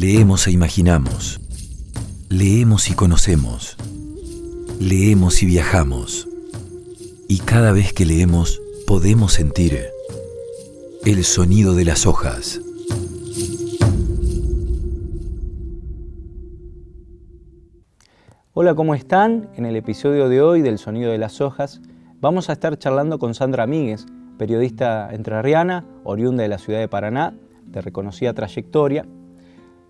Leemos e imaginamos. Leemos y conocemos. Leemos y viajamos. Y cada vez que leemos podemos sentir el sonido de las hojas. Hola, ¿cómo están? En el episodio de hoy del Sonido de las Hojas vamos a estar charlando con Sandra Míguez, periodista entrerriana, oriunda de la ciudad de Paraná, de reconocida trayectoria,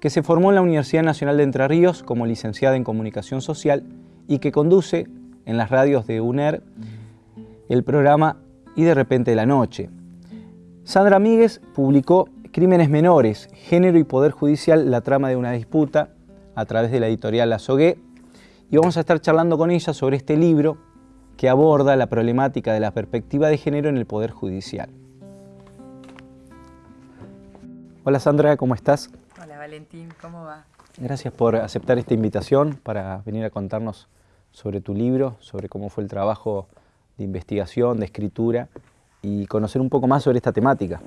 que se formó en la Universidad Nacional de Entre Ríos como licenciada en Comunicación Social y que conduce en las radios de UNER el programa Y de repente la noche. Sandra Míguez publicó Crímenes Menores, Género y Poder Judicial, la trama de una disputa, a través de la editorial La y vamos a estar charlando con ella sobre este libro que aborda la problemática de la perspectiva de género en el Poder Judicial. Hola Sandra, ¿cómo estás? Valentín, ¿cómo va? Gracias por aceptar esta invitación para venir a contarnos sobre tu libro, sobre cómo fue el trabajo de investigación, de escritura y conocer un poco más sobre esta temática.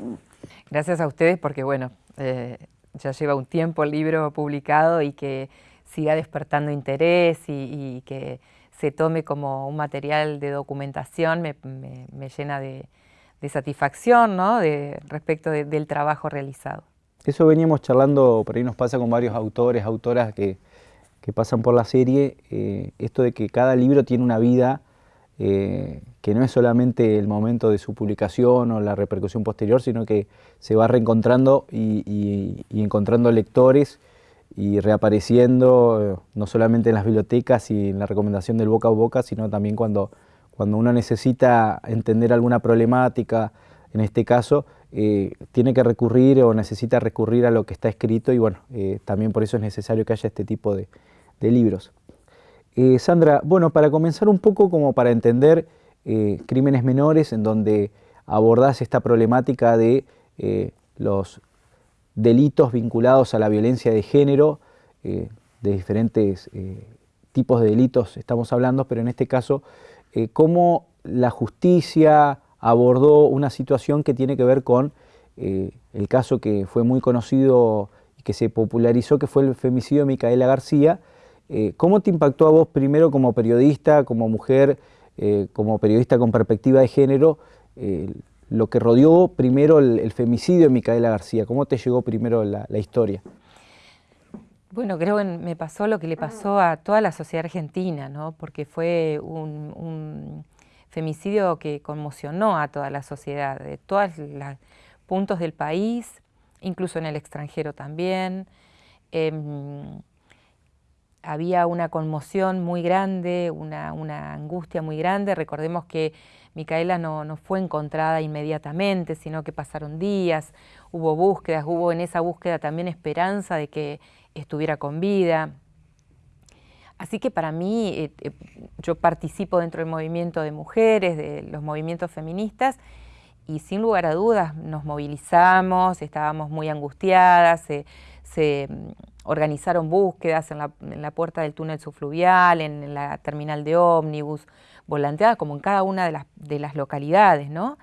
Gracias a ustedes porque, bueno, eh, ya lleva un tiempo el libro publicado y que siga despertando interés y, que se tome como un material de documentación me, llena de, satisfacción ¿no? de, respecto del trabajo realizado. Eso veníamos charlando, por ahí nos pasa con varios autores, autoras que, pasan por la serie, eh, esto de que cada libro tiene una vida eh, que no es solamente el momento de su publicación o la repercusión posterior, sino que se va reencontrando y, encontrando lectores y reapareciendo eh, no solamente en las bibliotecas y en la recomendación del boca a boca, sino también cuando, cuando uno necesita entender alguna problemática, en este caso, eh, tiene que recurrir o necesita recurrir a lo que está escrito y bueno, eh, también por eso es necesario que haya este tipo de, libros. Eh, Sandra, bueno, para comenzar un poco como para entender crímenes menores en donde abordás esta problemática de los delitos vinculados a la violencia de género, de diferentes tipos de delitos estamos hablando, pero en este caso, cómo la justicia, abordó una situación que tiene que ver con eh, el caso que fue muy conocido y que se popularizó, que fue el femicidio de Micaela García. Eh, ¿Cómo te impactó a vos primero como periodista, como mujer, eh, como periodista con perspectiva de género, lo que rodeó primero el, femicidio de Micaela García? ¿Cómo te llegó primero la, historia? Bueno, creo que me pasó lo que le pasó a toda la sociedad argentina, ¿no? porque fue un femicidio que conmocionó a toda la sociedad, de todos los puntos del país, incluso en el extranjero también. Em, había una conmoción muy grande, una, angustia muy grande. Recordemos que Micaela no, no, fue encontrada inmediatamente, sino que pasaron días, hubo búsquedas, hubo en esa búsqueda también esperanza de que estuviera con vida. Así que para mí, eh, eh, yo participo dentro del movimiento de mujeres, de los movimientos feministas, y sin lugar a dudas nos movilizamos, estábamos muy angustiadas, se, mm, organizaron búsquedas en la, puerta del túnel subfluvial, en, la terminal de ómnibus, volanteadas como en cada una de las, localidades, ¿no?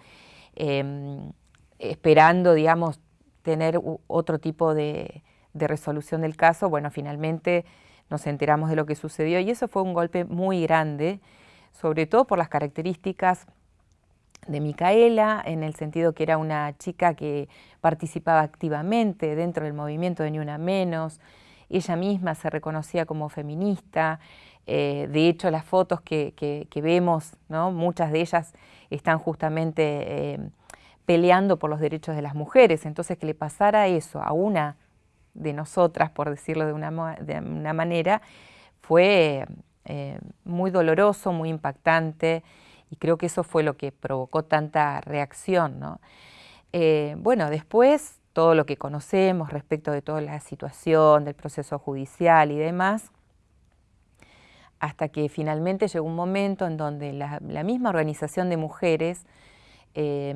Em, esperando, digamos, tener otro tipo de resolución del caso. Bueno, finalmente nos enteramos de lo que sucedió y eso fue un golpe muy grande, sobre todo por las características de Micaela, en el sentido que era una chica que participaba activamente dentro del movimiento de Ni Una Menos, ella misma se reconocía como feminista, eh, de hecho las fotos que, vemos, ¿no? muchas de ellas están justamente eh, peleando por los derechos de las mujeres, entonces que le pasara eso a una de nosotras, por decirlo de una, de una manera, fue eh, muy doloroso, muy impactante y creo que eso fue lo que provocó tanta reacción. Eh, bueno, después todo lo que conocemos respecto de toda la situación, del proceso judicial y demás, hasta que finalmente llegó un momento en donde la, misma organización de mujeres eh,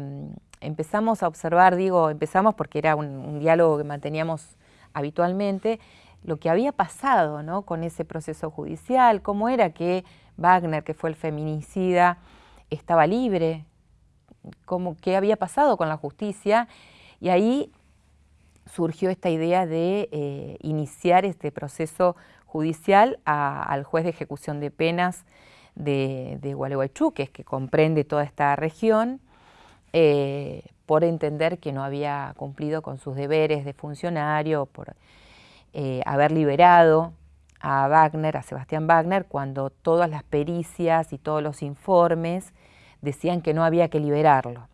empezamos a observar, digo, empezamos porque era un diálogo que manteníamos habitualmente lo que había pasado con ese proceso judicial, cómo era que Wagner, que fue el feminicida, estaba libre, cómo, qué había pasado con la justicia. Y ahí surgió esta idea de eh, iniciar este proceso judicial al juez de ejecución de penas de, de Gualeguaychú, que comprende toda esta región, eh, por entender que no había cumplido con sus deberes de funcionario, por eh, haber liberado a Wagner, a Sebastián Wagner, cuando todas las pericias y todos los informes decían que no había que liberarlo.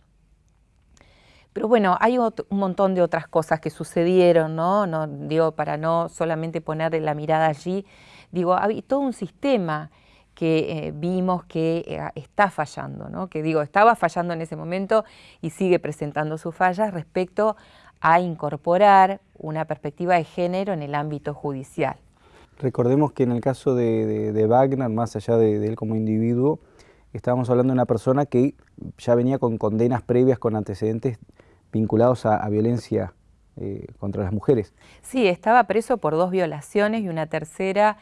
Pero bueno, hay un montón de otras cosas que sucedieron, ¿no? ¿no? Digo, para no solamente poner la mirada allí, digo, hay todo un sistema que eh, vimos que eh, está fallando, ¿no? que digo, estaba fallando en ese momento y sigue presentando sus fallas respecto a incorporar una perspectiva de género en el ámbito judicial. Recordemos que en el caso de, Wagner, más allá de, él como individuo, estábamos hablando de una persona que ya venía con condenas previas, con antecedentes vinculados a, violencia eh, contra las mujeres. Sí, estaba preso por dos violaciones y una tercera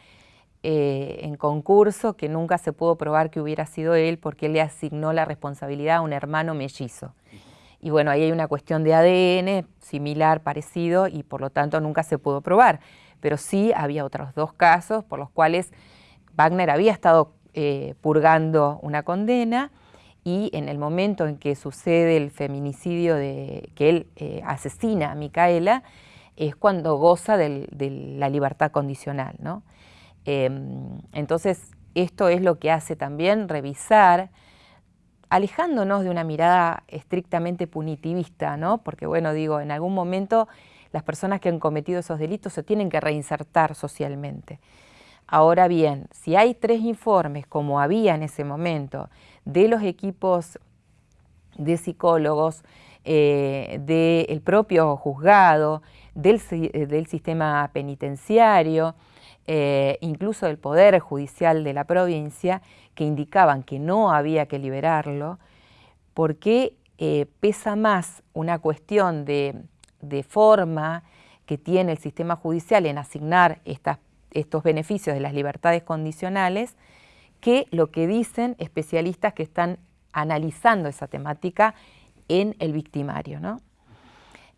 eh, en concurso que nunca se pudo probar que hubiera sido él porque él le asignó la responsabilidad a un hermano mellizo. Y bueno, ahí hay una cuestión de ADN similar, parecido, y por lo tanto nunca se pudo probar. Pero sí había otros dos casos por los cuales Wagner había estado eh, purgando una condena y en el momento en que sucede el feminicidio de que él eh, asesina a Micaela, es cuando goza de la libertad condicional. ¿no? Em, entonces, esto es lo que hace también revisar alejándonos de una mirada estrictamente punitivista, ¿no? Porque, bueno, digo, en algún momento las personas que han cometido esos delitos se tienen que reinsertar socialmente. Ahora bien, si hay tres informes, como había en ese momento, de los equipos de psicólogos, eh, del propio juzgado, del, del sistema penitenciario, eh, incluso del Poder Judicial de la provincia, que indicaban que no había que liberarlo, porque eh, pesa más una cuestión de, forma que tiene el sistema judicial en asignar estos beneficios de las libertades condicionales que lo que dicen especialistas que están analizando esa temática en el victimario.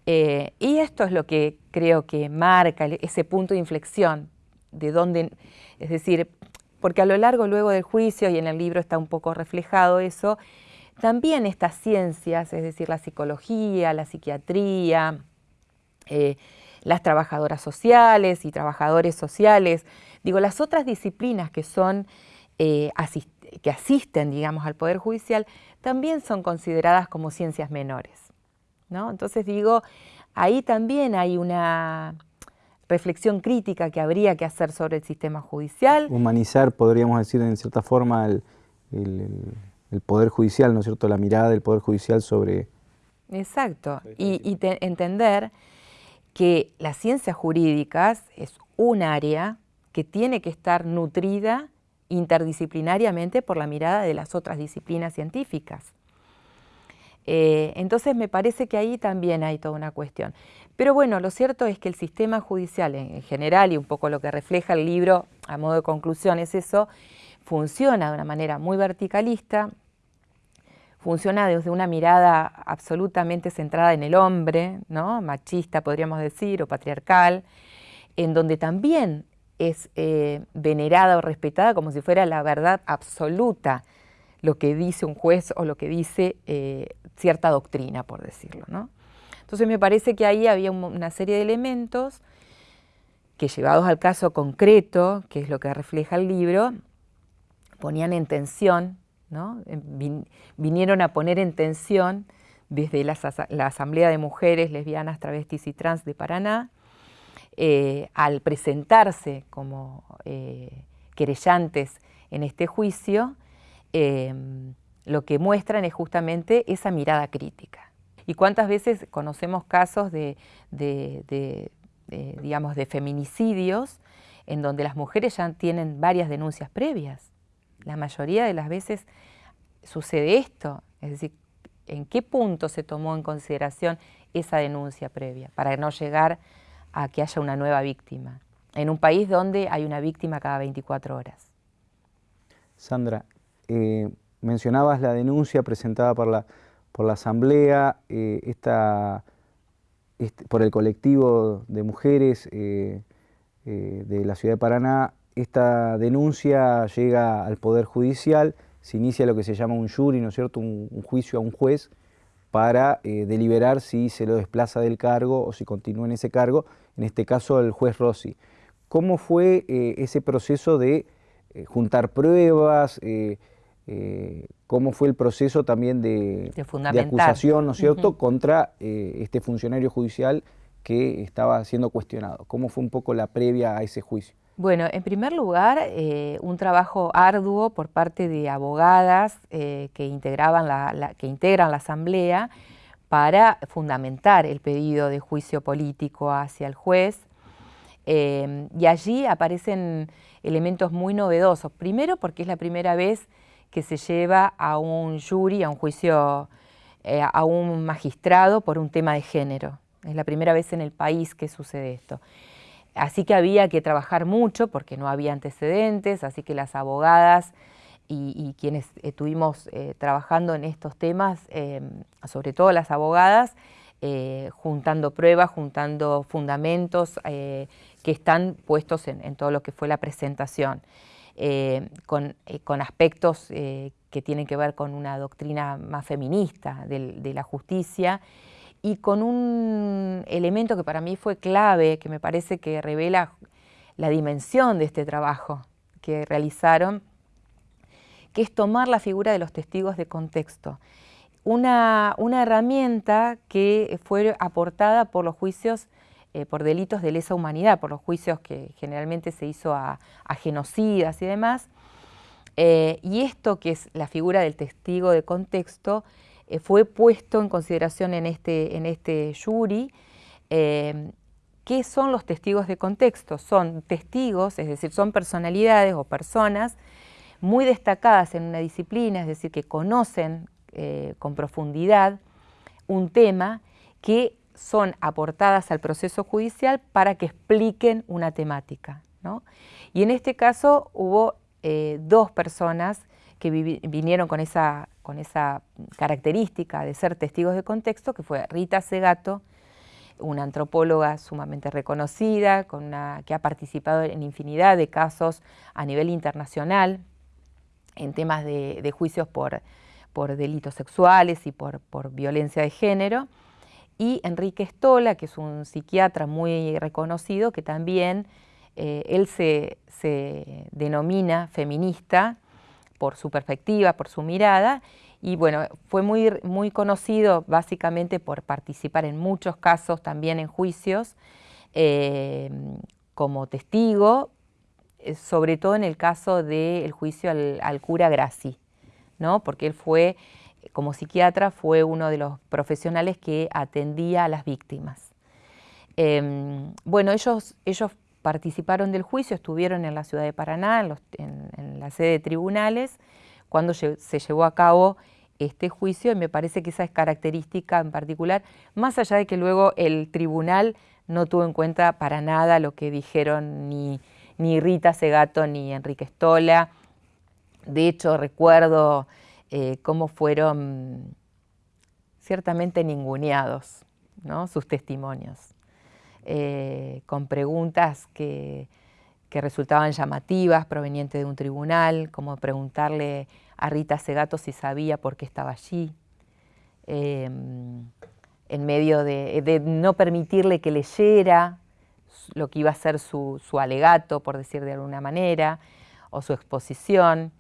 Eh, y esto es lo que creo que marca ese punto de inflexión de dónde, es decir, porque a lo largo luego del juicio y en el libro está un poco reflejado eso, también estas ciencias, es decir, la psicología, la psiquiatría, eh, las trabajadoras sociales y trabajadores sociales, digo, las otras disciplinas que son, eh, que asisten, digamos, al Poder Judicial, también son consideradas como ciencias menores. ¿no? Entonces digo, ahí también hay una, reflexión crítica que habría que hacer sobre el sistema judicial. Humanizar, podríamos decir en cierta forma, el, Poder Judicial, ¿no es cierto?, la mirada del Poder Judicial sobre... Exacto, y, entender que las ciencias jurídicas es un área que tiene que estar nutrida interdisciplinariamente por la mirada de las otras disciplinas científicas. Eh, entonces me parece que ahí también hay toda una cuestión. Pero bueno, lo cierto es que el sistema judicial en general, y un poco lo que refleja el libro a modo de conclusión es eso, funciona de una manera muy verticalista, funciona desde una mirada absolutamente centrada en el hombre, ¿no? machista podríamos decir, o patriarcal, en donde también es eh, venerada o respetada como si fuera la verdad absoluta lo que dice un juez o lo que dice eh, cierta doctrina, por decirlo. ¿no? Entonces me parece que ahí había una serie de elementos que llevados al caso concreto, que es lo que refleja el libro, ponían en tensión, ¿no? vinieron a poner en tensión desde la, Asamblea de Mujeres Lesbianas, Travestis y Trans de Paraná, eh, al presentarse como eh, querellantes en este juicio, eh, lo que muestran es justamente esa mirada crítica. ¿Y cuántas veces conocemos casos de, digamos, de feminicidios en donde las mujeres ya tienen varias denuncias previas? La mayoría de las veces sucede esto, es decir, ¿en qué punto se tomó en consideración esa denuncia previa para no llegar a que haya una nueva víctima? En un país donde hay una víctima cada 24 horas. Sandra, eh, mencionabas la denuncia presentada por la por la Asamblea, eh, esta este, por el colectivo de mujeres de la ciudad de Paraná, esta denuncia llega al Poder Judicial, se inicia lo que se llama un jury, ¿no es cierto?, un, juicio a un juez para deliberar si se lo desplaza del cargo o si continúa en ese cargo, en este caso el juez Rossi. ¿Cómo fue ese proceso de juntar pruebas, eh, cómo fue el proceso también de, acusación, ¿no es cierto?, contra eh, este funcionario judicial que estaba siendo cuestionado. ¿Cómo fue un poco la previa a ese juicio? Bueno, en primer lugar, eh, un trabajo arduo por parte de abogadas que, integraban la, que integran la Asamblea para fundamentar el pedido de juicio político hacia el juez. y allí aparecen elementos muy novedosos. Primero porque es la primera vez que se lleva a un jury, a un juicio, eh, a un magistrado por un tema de género. Es la primera vez en el país que sucede esto. Así que había que trabajar mucho porque no había antecedentes, así que las abogadas y, quienes estuvimos eh, trabajando en estos temas, em, sobre todo las abogadas, eh, juntando pruebas, juntando fundamentos que están puestos en todo lo que fue la presentación. Eh, eh, con, aspectos eh, que tienen que ver con una doctrina más feminista de, la justicia y con un elemento que para mí fue clave, que me parece que revela la dimensión de este trabajo que realizaron, que es tomar la figura de los testigos de contexto. Una, una herramienta que fue aportada por los juicios eh, por delitos de lesa humanidad, por los juicios que generalmente se hizo a, genocidas y demás. Eh, y esto, que es la figura del testigo de contexto, eh, fue puesto en consideración en este, en este jury. ¿Qué son los testigos de contexto? Son testigos, es decir, son personalidades o personas muy destacadas en una disciplina, es decir, que conocen con profundidad un tema que son aportadas al proceso judicial para que expliquen una temática. Y en este caso hubo eh, dos personas que vinieron con esa, con esa característica de ser testigos de contexto, que fue Rita Segato, una antropóloga sumamente reconocida, con que ha participado en infinidad de casos a nivel internacional, en temas de, juicios por, por, delitos sexuales y por, por violencia de género, y Enrique Stola, que es un psiquiatra muy reconocido, que también eh, él se, denomina feminista por su perspectiva, por su mirada, y bueno, fue muy, muy conocido básicamente por participar en muchos casos, también en juicios, eh, como testigo, eh, sobre todo en el caso del juicio al, cura Graci, ¿no? porque él fue como psiquiatra fue uno de los profesionales que atendía a las víctimas. Em, bueno, ellos, ellos participaron del juicio, estuvieron en la ciudad de Paraná, en, la sede de tribunales, cuando se llevó a cabo este juicio y me parece que esa es característica en particular, más allá de que luego el tribunal no tuvo en cuenta para nada lo que dijeron ni, ni Rita Segato ni Enrique Stola. De hecho, recuerdo eh, cómo fueron ciertamente ninguneados sus testimonios, eh, con preguntas que, resultaban llamativas, provenientes de un tribunal, como preguntarle a Rita Segato si sabía por qué estaba allí, em, en medio de, no permitirle que leyera lo que iba a ser su alegato, por decir de alguna manera, o su exposición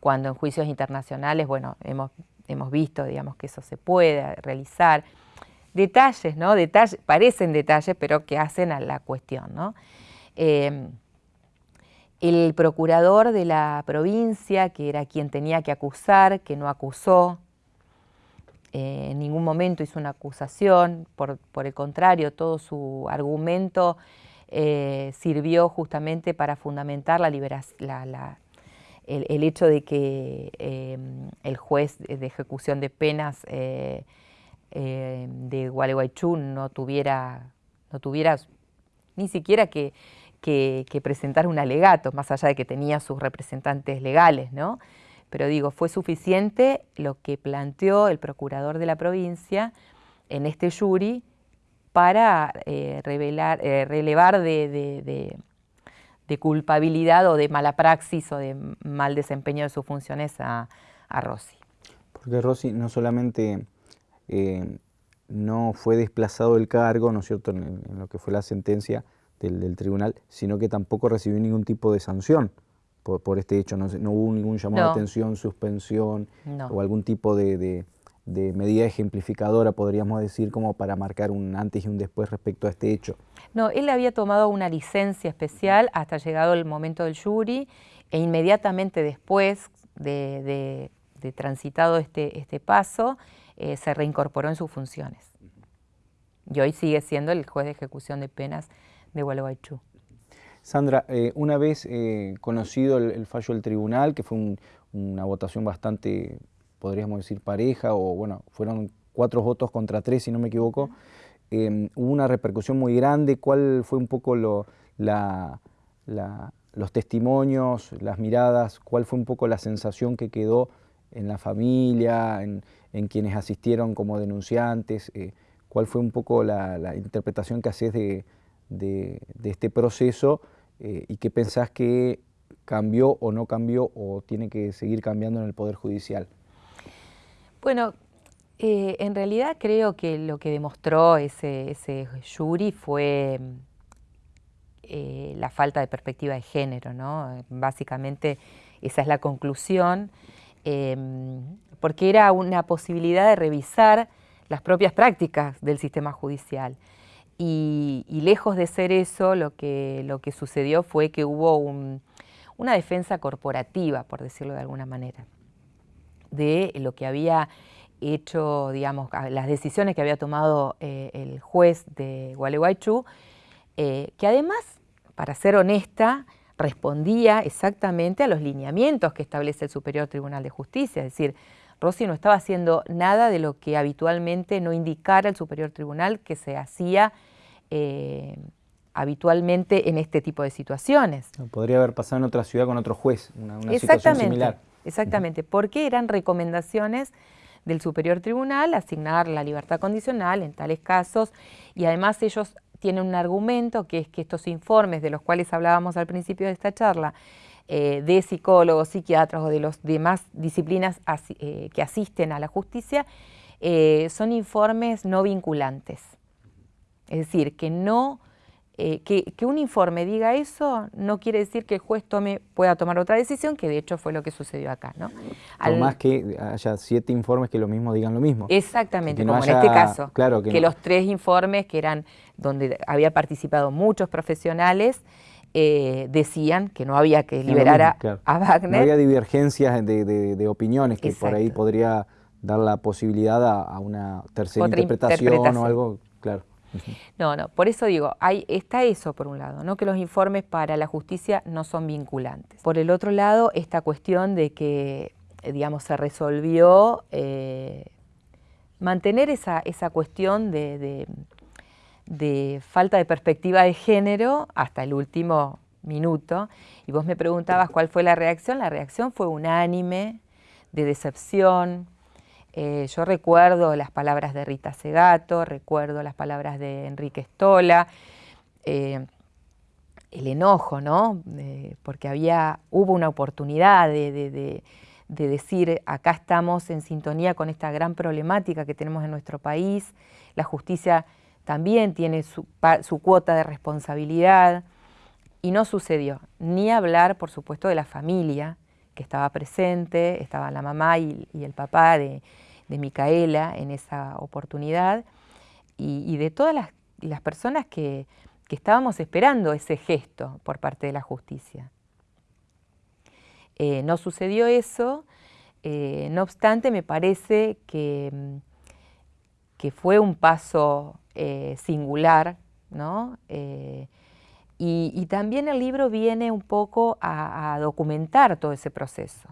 cuando en juicios internacionales, bueno, hemos, hemos visto, digamos, que eso se puede realizar. Detalles, ¿no? Detalles, parecen detalles, pero que hacen a la cuestión, ¿no? Eh, el procurador de la provincia, que era quien tenía que acusar, que no acusó, eh, en ningún momento hizo una acusación, por, el contrario, todo su argumento eh, sirvió justamente para fundamentar la, liberación, la, el, hecho de que em, el juez de ejecución de penas eh, em, de Gualeguaychú no tuviera, no tuviera ni siquiera que, presentar un alegato, más allá de que tenía sus representantes legales, ¿no? Pero digo, fue suficiente lo que planteó el procurador de la provincia en este jury para eh, eh, relevar de, culpabilidad o de mala praxis o de mal desempeño de sus funciones a, Rossi. Porque Rossi no solamente eh, no fue desplazado del cargo, ¿no es cierto?, en, lo que fue la sentencia del, tribunal, sino que tampoco recibió ningún tipo de sanción por, este hecho. No, hubo ningún llamado de atención, suspensión o algún tipo de, medida ejemplificadora, podríamos decir, como para marcar un antes y un después respecto a este hecho. No, él había tomado una licencia especial hasta llegado el momento del jury e inmediatamente después de, transitado este, este paso, eh, se reincorporó en sus funciones. Y hoy sigue siendo el juez de ejecución de penas de Gualeguaychú. Sandra, eh, una vez eh, conocido el, fallo del tribunal, que fue una votación bastante, podríamos decir, pareja, o bueno, fueron cuatro votos contra tres, si no me equivoco, em, hubo una repercusión muy grande. ¿Cuál fue un poco los testimonios, las miradas? ¿Cuál fue un poco la sensación que quedó en la familia, en, quienes asistieron como denunciantes? Eh, ¿Cuál fue un poco la, interpretación que haces de, de, este proceso eh, y qué pensás que cambió o no cambió o tiene que seguir cambiando en el Poder Judicial? Bueno, eh, en realidad creo que lo que demostró ese, ese jury fue eh, la falta de perspectiva de género, ¿no? Básicamente esa es la conclusión, em, porque era una posibilidad de revisar las propias prácticas del sistema judicial. Y, lejos de ser eso, lo que, lo que sucedió fue que hubo una defensa corporativa, por decirlo de alguna manera, de lo que había hecho, digamos, las decisiones que había tomado eh, el juez de Gualeguaychú, eh, que además, para ser honesta, respondía exactamente a los lineamientos que establece el Superior Tribunal de Justicia, es decir, Rossi no estaba haciendo nada de lo que habitualmente no indicara el Superior Tribunal que se hacía eh, habitualmente en este tipo de situaciones. Podría haber pasado en otra ciudad con otro juez, una, situación similar. Exactamente, porque eran recomendaciones del Superior Tribunal asignar la libertad condicional en tales casos y además ellos tienen un argumento que es que estos informes de los cuales hablábamos al principio de esta charla, eh, de psicólogos, psiquiatras o de las demás disciplinas eh, que asisten a la justicia, son informes no vinculantes. Es decir, que no eh, que, un informe diga eso no quiere decir que el juez tome, pueda tomar otra decisión, que de hecho fue lo que sucedió acá. ¿no? Al, más que haya siete informes que lo mismo digan lo mismo. Exactamente, como en este caso. Claro que, los tres informes que eran donde había participado muchos profesionales eh, decían que no había que liberar a, Wagner. No había divergencias de, opiniones que por ahí podría dar la posibilidad a, una tercera interpretación o algo, claro. No, no, por eso digo, hay, está eso por un lado, ¿no? que los informes para la justicia no son vinculantes. Por el otro lado, esta cuestión de que, eh, digamos, se resolvió eh, mantener esa, esa cuestión de, de, falta de perspectiva de género hasta el último minuto. Y vos me preguntabas cuál fue la reacción. La reacción fue unánime, de decepción, eh, yo recuerdo las palabras de Rita Segato, recuerdo las palabras de Enrique Stola, eh, el enojo, ¿no? porque había, hubo una oportunidad de, decir, acá estamos en sintonía con esta gran problemática que tenemos en nuestro país, la justicia también tiene su, cuota de responsabilidad, y no sucedió, ni hablar, por supuesto, de la familia que estaba presente, estaba la mamá y el papá de, de Micaela en esa oportunidad y, de todas las, personas que, estábamos esperando ese gesto por parte de la justicia. Eh, no sucedió eso, eh, no obstante me parece que, que fue un paso eh, singular, ¿no? Y, también el libro viene un poco a documentar todo ese proceso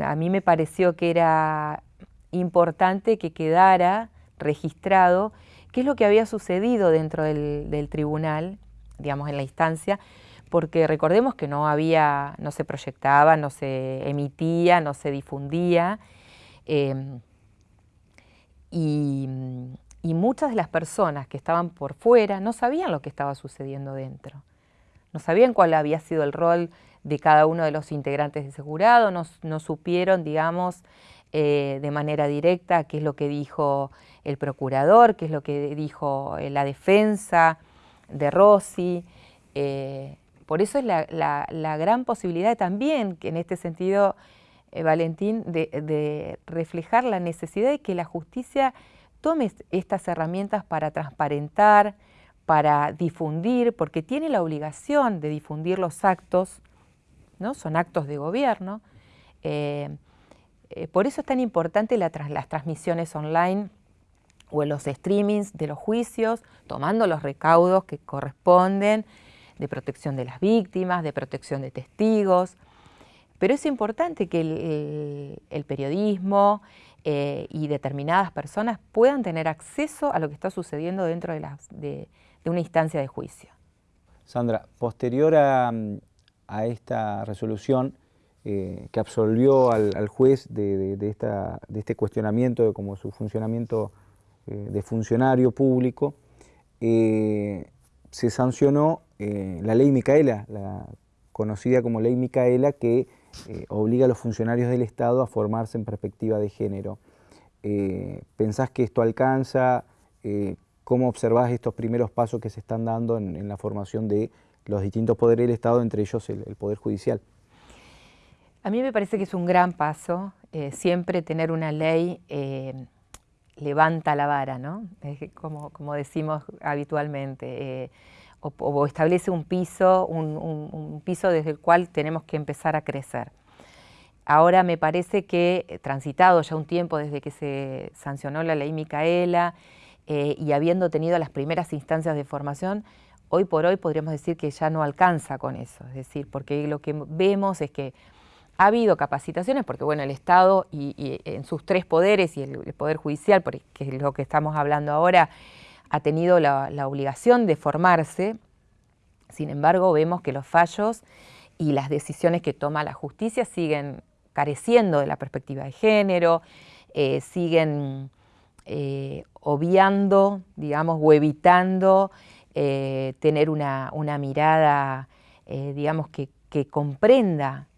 a mí me pareció que era importante que quedara registrado qué es lo que había sucedido dentro del, tribunal, digamos en la instancia, porque recordemos que no había, no se proyectaba, no se emitía, no se difundía, em, y muchas de las personas que estaban por fuera no sabían lo que estaba sucediendo dentro. No sabían cuál había sido el rol de cada uno de los integrantes de ese jurado, no, supieron, digamos, eh, de manera directa qué es lo que dijo el procurador, qué es lo que dijo eh, la defensa de Rossi. Eh, por eso es la, gran posibilidad también, que en este sentido, Valentín, de reflejar la necesidad de que la justicia tome estas herramientas para transparentar, para difundir, porque tiene la obligación de difundir los actos, son actos de gobierno. Eh, eh, por eso es tan importante las transmisiones online o los streamings de los juicios, tomando los recaudos que corresponden de protección de las víctimas, de protección de testigos. Pero es importante que el periodismo, eh, y determinadas personas puedan tener acceso a lo que está sucediendo dentro de, una instancia de juicio. Sandra, posterior a, esta resolución eh, que absolvió al, juez de, este cuestionamiento de como su funcionamiento eh, de funcionario público, se sancionó la ley Micaela, la conocida como ley Micaela, que eh, obliga a los funcionarios del Estado a formarse en perspectiva de género. Eh, ¿Pensás que esto alcanza? Eh, ¿Cómo observás estos primeros pasos que se están dando en, la formación de los distintos poderes del Estado, entre ellos el, Poder Judicial? A mí me parece que es un gran paso. siempre tener una ley levanta la vara, ¿no? Como, como decimos habitualmente o, establece un piso, un, piso desde el cual tenemos que empezar a crecer. Ahora me parece que, eh, transitado ya un tiempo desde que se sancionó la ley Micaela eh, y habiendo tenido las primeras instancias de formación, hoy por hoy podríamos decir que ya no alcanza con eso. Es decir, porque lo que vemos es que ha habido capacitaciones, porque bueno, el Estado y, en sus tres poderes y el, Poder Judicial, que es lo que estamos hablando ahora, ha tenido la, obligación de formarse, sin embargo vemos que los fallos y las decisiones que toma la justicia siguen careciendo de la perspectiva de género, eh, siguen eh, obviando, digamos, o evitando eh, tener una, mirada, digamos, que, que comprenda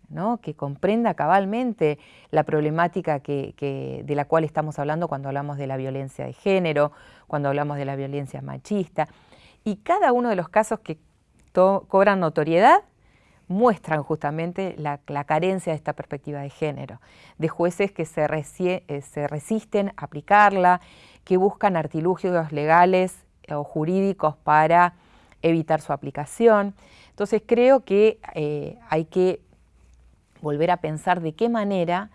que comprenda cabalmente la problemática de la cual estamos hablando cuando hablamos de la violencia de género, cuando hablamos de la violencia machista. Y cada uno de los casos que cobran notoriedad muestran justamente la, carencia de esta perspectiva de género, de jueces que se, eh, se resisten a aplicarla, que buscan artilugios legales o jurídicos para evitar su aplicación. Entonces creo que eh, hay que volver a pensar de qué manera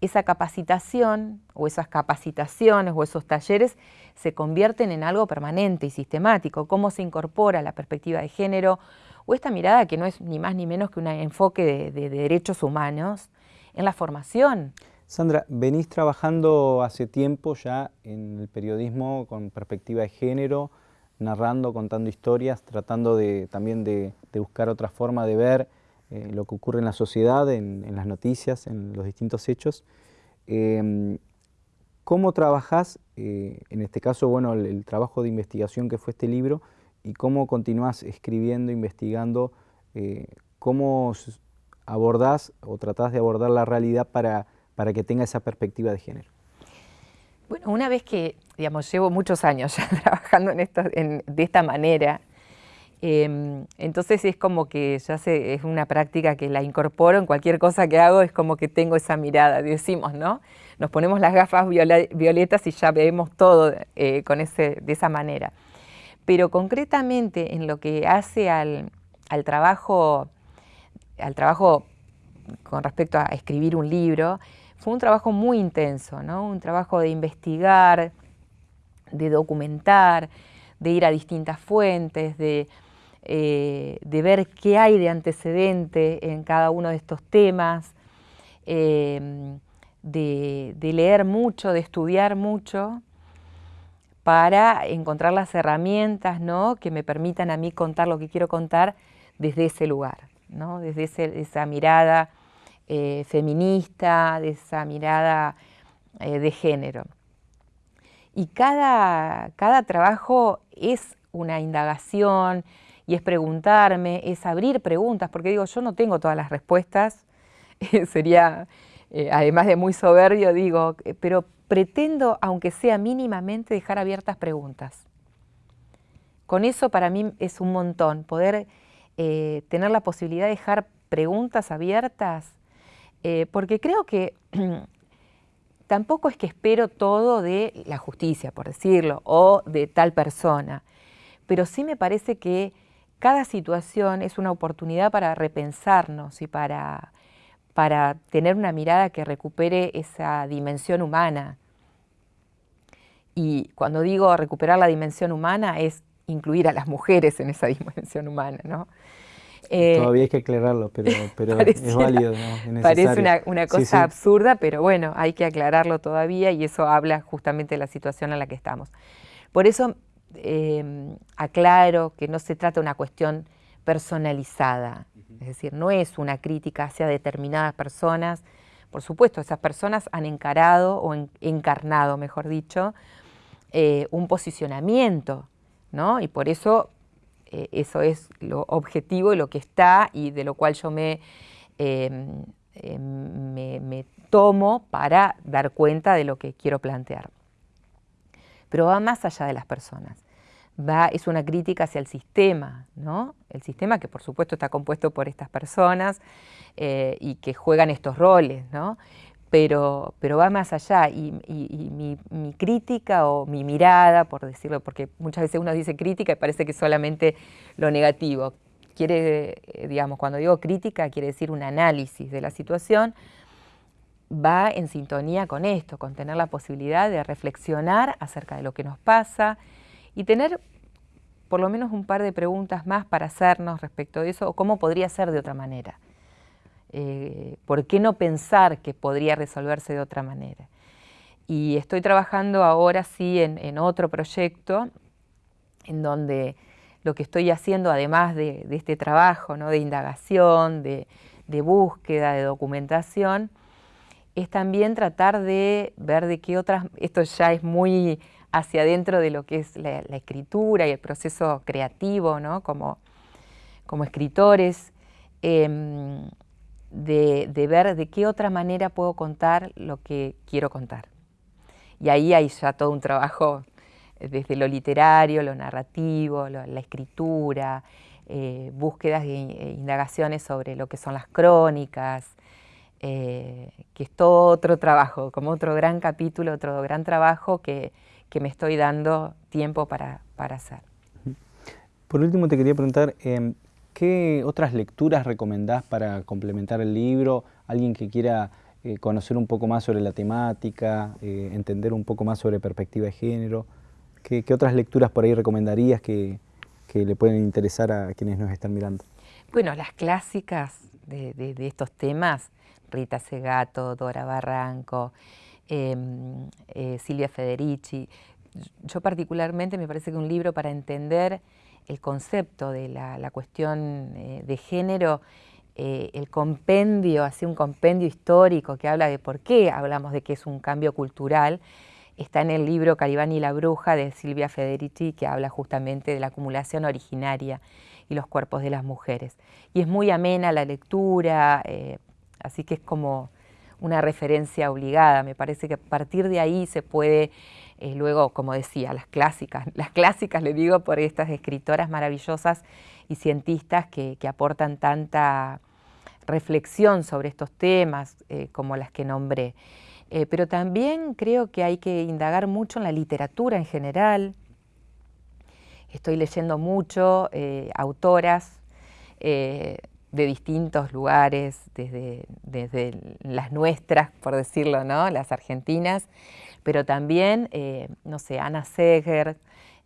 esa capacitación o esas capacitaciones o esos talleres se convierten en algo permanente y sistemático, cómo se incorpora la perspectiva de género o esta mirada que no es ni más ni menos que un enfoque de, derechos humanos en la formación. Sandra, venís trabajando hace tiempo ya en el periodismo con perspectiva de género, narrando, contando historias, tratando de, también de, buscar otra forma de ver eh, lo que ocurre en la sociedad, en, las noticias, en los distintos hechos. Em, ¿Cómo trabajás, eh, en este caso, bueno, el, trabajo de investigación que fue este libro, y cómo continuás escribiendo, investigando, eh, cómo abordás o tratás de abordar la realidad para, para que tenga esa perspectiva de género? Bueno, una vez que, digamos, llevo muchos años trabajando en esto, de esta manera, Em, entonces es como que ya se, es una práctica que la incorporo en cualquier cosa que hago, es como que tengo esa mirada, decimos, ¿no? Nos ponemos las gafas violetas y ya vemos todo eh, con ese, de esa manera. Pero concretamente en lo que hace al, trabajo, al trabajo con respecto a escribir un libro, fue un trabajo muy intenso, ¿no? Un trabajo de investigar, de documentar, de ir a distintas fuentes, de eh, de ver qué hay de antecedente en cada uno de estos temas, em, de, leer mucho, de estudiar mucho, para encontrar las herramientas ¿no? que me permitan a mí contar lo que quiero contar desde ese lugar, ¿no? desde esa mirada eh, feminista, de esa mirada eh, de género. Y cada, cada trabajo es una indagación y es preguntarme, es abrir preguntas, porque digo, yo no tengo todas las respuestas, sería, eh, además de muy soberbio, digo, pero pretendo, aunque sea mínimamente, dejar abiertas preguntas. Con eso para mí es un montón, poder tener la posibilidad de dejar preguntas abiertas, porque creo que tampoco es que espero todo de la justicia, por decirlo, o de tal persona, pero sí me parece que cada situación es una oportunidad para repensarnos y para, para tener una mirada que recupere esa dimensión humana. Y cuando digo recuperar la dimensión humana es incluir a las mujeres en esa dimensión humana, ¿no? Eh, Todavía hay que aclararlo, pero, es válido. parece una, cosa absurda, pero bueno, hay que aclararlo todavía y eso habla justamente de la situación en la que estamos. Por eso Em, aclaro que no se trata de una cuestión personalizada, es decir, no es una crítica hacia determinadas personas. Por supuesto, esas personas han encarado o encarnado, mejor dicho, eh, un posicionamiento, ¿no? Y por eso eh, eso es lo objetivo y lo que está y de lo cual yo me, em, em, me tomo para dar cuenta de lo que quiero plantear. Pero va más allá de las personas va, es una crítica hacia el sistema, ¿no? El sistema que por supuesto está compuesto por estas personas eh, y que juegan estos roles, ¿no? Pero, pero va más allá y, mi, crítica o mi mirada, por decirlo, porque muchas veces uno dice crítica y parece que solamente lo negativo. Quiere, eh, digamos, cuando digo crítica, quiere decir un análisis de la situación, va en sintonía con esto, con tener la posibilidad de reflexionar acerca de lo que nos pasa, y tener por lo menos un par de preguntas más para hacernos respecto de eso o cómo podría ser de otra manera. Eh, ¿Por qué no pensar que podría resolverse de otra manera? Y estoy trabajando ahora sí en, otro proyecto en donde lo que estoy haciendo, además de, este trabajo ¿no? de indagación, de, búsqueda, de documentación, es también tratar de ver de qué otras, esto ya es muy hacia adentro de lo que es la, escritura y el proceso creativo, ¿no? como, como escritores, em, de, ver de qué otra manera puedo contar lo que quiero contar. Y ahí hay ya todo un trabajo desde lo literario, lo narrativo, la escritura, eh, búsquedas e indagaciones sobre lo que son las crónicas, eh, que es todo otro trabajo, como otro gran capítulo, otro gran trabajo que, que me estoy dando tiempo para, para hacer. Por último, te quería preguntar, em, ¿qué otras lecturas recomendás para complementar el libro? Alguien que quiera eh, conocer un poco más sobre la temática, eh, entender un poco más sobre perspectiva de género. ¿Qué, otras lecturas por ahí recomendarías que, le pueden interesar a quienes nos están mirando? Bueno, las clásicas de, de estos temas, Rita Segato, Dora Barranco, Em, eh, Silvia Federici. Yo particularmente me parece que un libro para entender el concepto de la, cuestión eh, de género, eh, el compendio, así un compendio histórico que habla de por qué hablamos de que es un cambio cultural, está en el libro Calibán y la bruja de Silvia Federici, que habla justamente de la acumulación originaria y los cuerpos de las mujeres. Y es muy amena la lectura, así que es como una referencia obligada. Me parece que a partir de ahí se puede, eh, luego, como decía, las clásicas, las clásicas le digo por estas escritoras maravillosas y cientistas que, aportan tanta reflexión sobre estos temas eh, como las que nombré. Eh, pero también creo que hay que indagar mucho en la literatura en general. Estoy leyendo mucho autoras de distintos lugares, desde, desde, las nuestras, por decirlo, ¿no? las argentinas, pero también, eh, no sé, Ana Seger,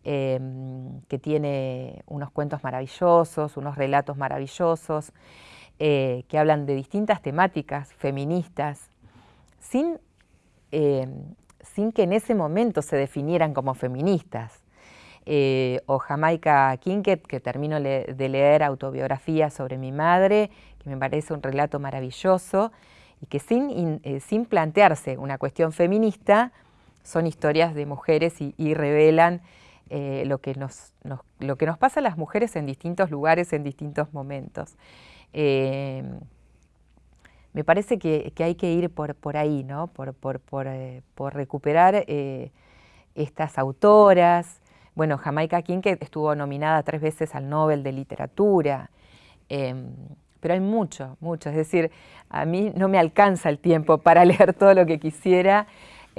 em, que tiene unos cuentos maravillosos, unos relatos maravillosos, eh, que hablan de distintas temáticas feministas, sin, em, sin que en ese momento se definieran como feministas. Eh, o Jamaica Kinket, que termino de leer autobiografía sobre mi madre, que me parece un relato maravilloso, y que sin, sin plantearse una cuestión feminista, son historias de mujeres y, revelan eh, lo, que nos, lo que nos pasa a las mujeres en distintos lugares, en distintos momentos. Eh, me parece que, hay que ir por, por ahí, ¿no? por, por, por, eh, recuperar estas autoras. Bueno, Jamaica King, que estuvo nominada tres veces al Nobel de Literatura. Em, pero hay mucho, mucho. Es decir, a mí no me alcanza el tiempo para leer todo lo que quisiera,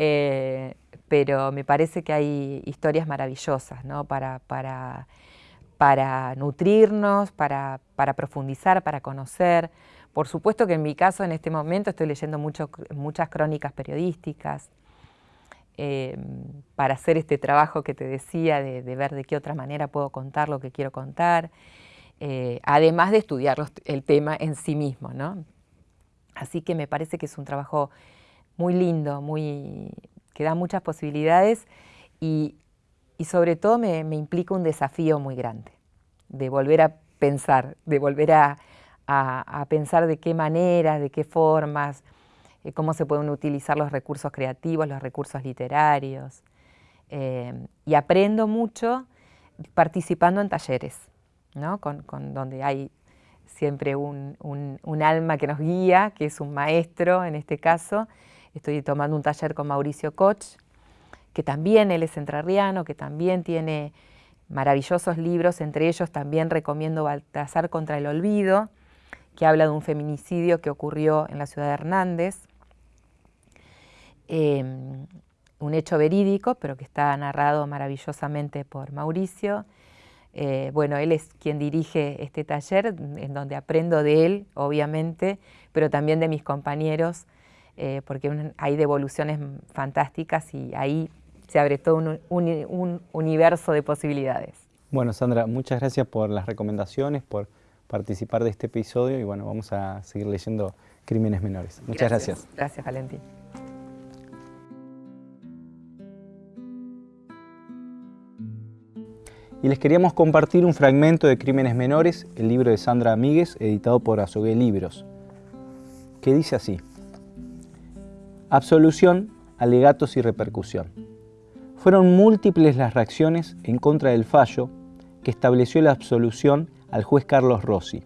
eh, pero me parece que hay historias maravillosas ¿no? para, para, para nutrirnos, para, para, profundizar, para conocer. Por supuesto que en mi caso, en este momento, estoy leyendo muchas crónicas periodísticas. Eh, para hacer este trabajo que te decía, de, de ver de qué otra manera puedo contar lo que quiero contar. Eh, además de estudiar el tema en sí mismo. ¿no? Así que me parece que es un trabajo muy lindo, muy, que da muchas posibilidades y, sobre todo me, implica un desafío muy grande, de volver a pensar, de volver a, pensar de qué manera, de qué formas, eh, cómo se pueden utilizar los recursos creativos, los recursos literarios. Eh, y aprendo mucho participando en talleres con, donde hay siempre un, alma que nos guía, que es un maestro en este caso. Estoy tomando un taller con Mauricio Koch, que también él es entrerriano, que también tiene maravillosos libros, entre ellos también recomiendo Baltasar contra el olvido, que habla de un feminicidio que ocurrió en la ciudad de Hernández, em, un hecho verídico, pero que está narrado maravillosamente por Mauricio. Eh, bueno, él es quien dirige este taller, en donde aprendo de él, obviamente, pero también de mis compañeros, eh, porque hay devoluciones fantásticas y ahí se abre todo un, universo de posibilidades. Bueno, Sandra, muchas gracias por las recomendaciones, por participar de este episodio y bueno, vamos a seguir leyendo Crímenes Menores. Muchas gracias. Gracias, Valentín. y les queríamos compartir un fragmento de Crímenes Menores, el libro de Sandra Amíguez, editado por Azogué Libros, que dice así. Absolución, alegatos y repercusión. Fueron múltiples las reacciones en contra del fallo que estableció la absolución al juez Carlos Rossi.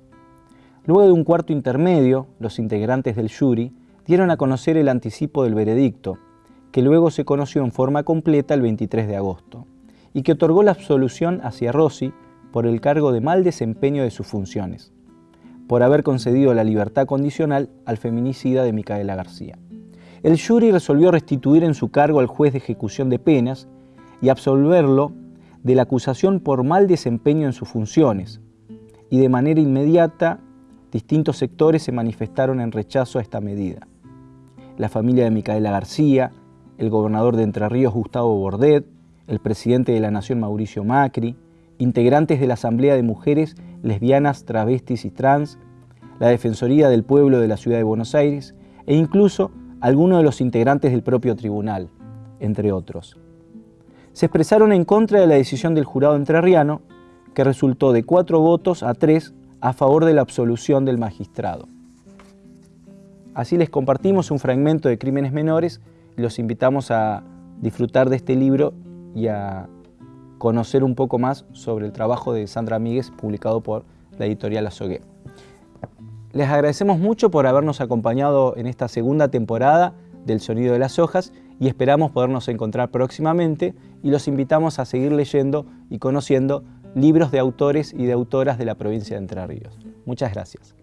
Luego de un cuarto intermedio, los integrantes del jury dieron a conocer el anticipo del veredicto, que luego se conoció en forma completa el 23 de agosto y que otorgó la absolución hacia Rossi por el cargo de mal desempeño de sus funciones, por haber concedido la libertad condicional al feminicida de Micaela García. El jury resolvió restituir en su cargo al juez de ejecución de penas y absolverlo de la acusación por mal desempeño en sus funciones, y de manera inmediata distintos sectores se manifestaron en rechazo a esta medida. La familia de Micaela García, el gobernador de Entre Ríos Gustavo Bordet, el presidente de la Nación Mauricio Macri, integrantes de la Asamblea de Mujeres Lesbianas, Travestis y Trans, la Defensoría del Pueblo de la Ciudad de Buenos Aires e incluso algunos de los integrantes del propio tribunal, entre otros. Se expresaron en contra de la decisión del jurado entrerriano, que resultó de cuatro votos a tres a favor de la absolución del magistrado. Así les compartimos un fragmento de Crímenes Menores y los invitamos a disfrutar de este libro y a conocer un poco más sobre el trabajo de Sandra Míguez publicado por la editorial Azogué. Les agradecemos mucho por habernos acompañado en esta segunda temporada del Sonido de las Hojas y esperamos podernos encontrar próximamente y los invitamos a seguir leyendo y conociendo libros de autores y de autoras de la provincia de Entre Ríos. Muchas gracias.